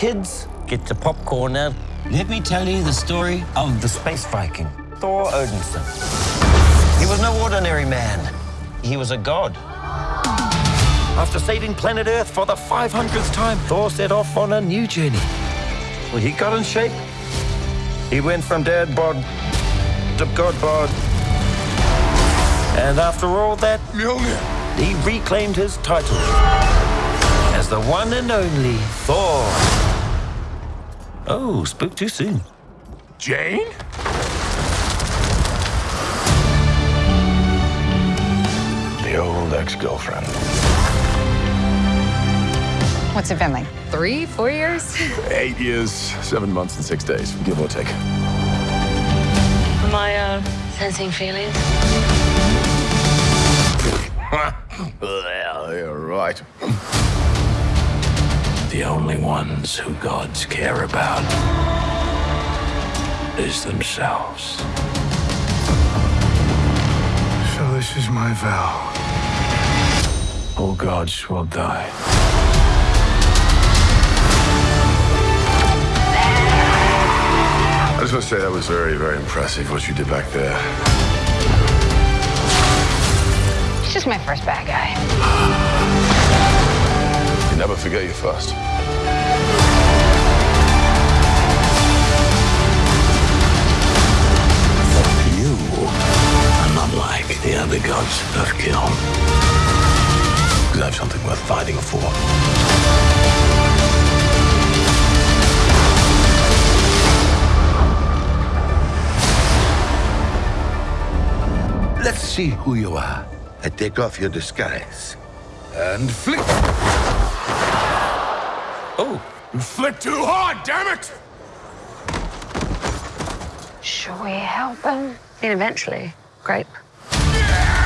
kids, get your popcorn out. Let me tell you the story of the space Viking, Thor Odinson. He was no ordinary man. He was a god. After saving planet Earth for the 500th time, Thor set off on a new journey. Well, he got in shape. He went from dad bod to god bod. And after all that, Mjolnir. he reclaimed his title as the one and only Thor. Oh, spoke too soon. Jane? The old ex-girlfriend. What's it been like? Three, four years? Eight years, seven months, and six days, give or take. Am I uh, sensing feelings? well, you're right. The only ones who gods care about is themselves. So this is my vow. All gods will die. I just want to say that was very, very impressive what you did back there. He's just my first bad guy. You never forget you first. You are not like the other gods of Kiln. I have something worth fighting for. Let's see who you are. I take off your disguise. And flick. Oh, You flipped too hard, damn it! Should we help him? And eventually, grape. Yeah!